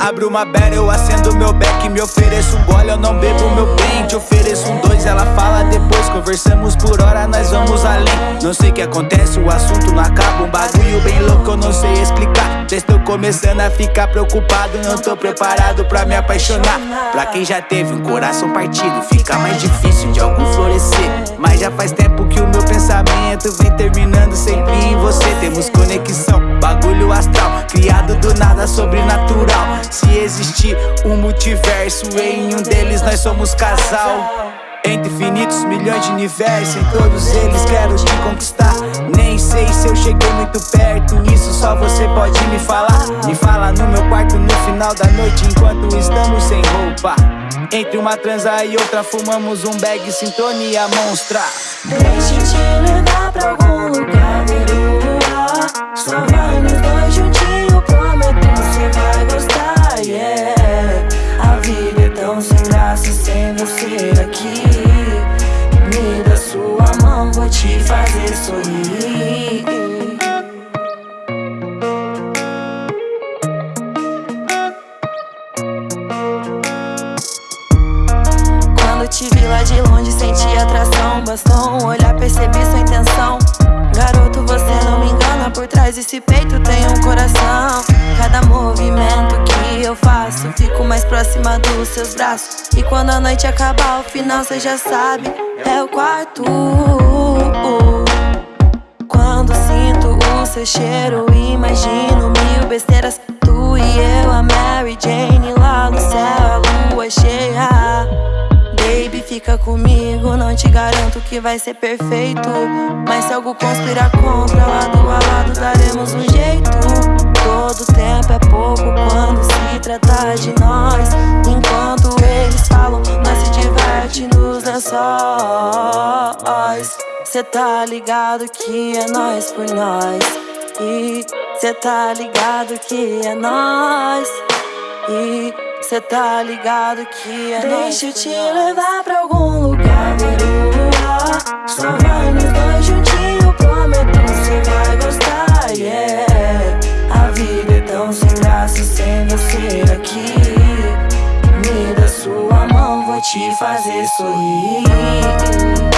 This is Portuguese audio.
abre uma beira Eu acendo meu beck, me ofereço um gole Eu não bebo meu bem, te ofereço um dois Ela fala depois, conversamos por hora Nós vamos além. Não sei o que acontece, o assunto não acaba Um bagulho bem louco, eu não sei explicar. Já estou começando a ficar preocupado Não tô preparado pra me apaixonar. Pra quem já teve um coração partido Fica mais difícil de algum florescer. Mas já faz tempo que o meu pensamento Vem terminando sempre em você. Temos conexão, bagulho astral Criado do nada, sobrenatural existir um multiverso. Em um deles nós somos casal. Entre infinitos milhões de universos Em todos eles quero te conquistar. Nem sei se eu cheguei muito perto Isso só você pode me falar. Me fala no meu quarto no final da noite Enquanto estamos sem roupa. Entre uma transa e outra fumamos um bag Sintonia monstra. Deixa eu te levar pra algum lugar tão sem graça sem você aqui. Te fazer sorrir. Quando te vi lá de longe senti atração. Bastou um olhar, percebi sua intenção. Garoto, você não me engana Por trás desse peito tem um coração. Cada movimento eu faço? Fico mais próxima dos seus braços. E quando a noite acabar, o final cê já sabe. É o quarto. Quando sinto o seu cheiro, imagino mil besteiras. Tu e eu, a Mary Jane, fica comigo, não te garanto que vai ser perfeito. Mas se algo conspirar contra, lado a lado daremos um jeito. Todo tempo é pouco quando se trata de nós. Enquanto eles falam, nós se diverte nos lençóis. Cê tá ligado que é nós por nós E cê tá ligado que é nós cê tá ligado que é Deixa eu te levar pra algum lugar ver o luar Só vai nos dois juntinho, prometo cê vai gostar, yeah. A vida é tão sem graça sem você aqui. Me dá sua mão, vou te fazer sorrir